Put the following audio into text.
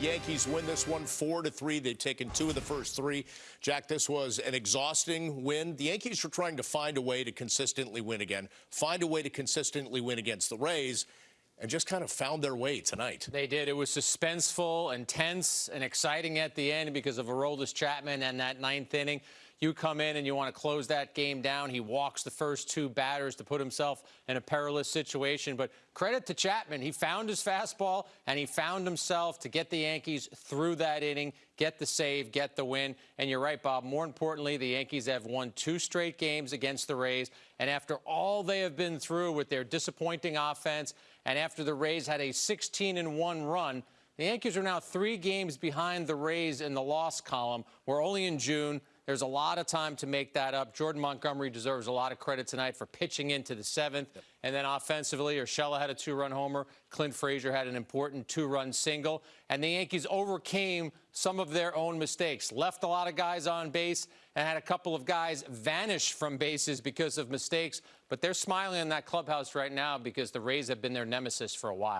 Yankees win this one four to three. They've taken two of the first three. Jack, this was an exhausting win. The Yankees were trying to find a way to consistently win again, find a way to consistently win against the Rays, and just kind of found their way tonight. They did. It was suspenseful and tense and exciting at the end because of Aroldis Chapman and that ninth inning. You come in and you want to close that game down. He walks the first two batters to put himself in a perilous situation. But credit to Chapman. He found his fastball and he found himself to get the Yankees through that inning, get the save, get the win. And you're right, Bob. More importantly, the Yankees have won two straight games against the Rays. And after all they have been through with their disappointing offense, and after the Rays had a 16 and 1 run, the Yankees are now three games behind the Rays in the loss column. We're only in June. There's a lot of time to make that up. Jordan Montgomery deserves a lot of credit tonight for pitching into the seventh. Yep. And then offensively, Urshela had a two-run homer. Clint Frazier had an important two-run single. And the Yankees overcame some of their own mistakes. Left a lot of guys on base and had a couple of guys vanish from bases because of mistakes. But they're smiling in that clubhouse right now because the Rays have been their nemesis for a while.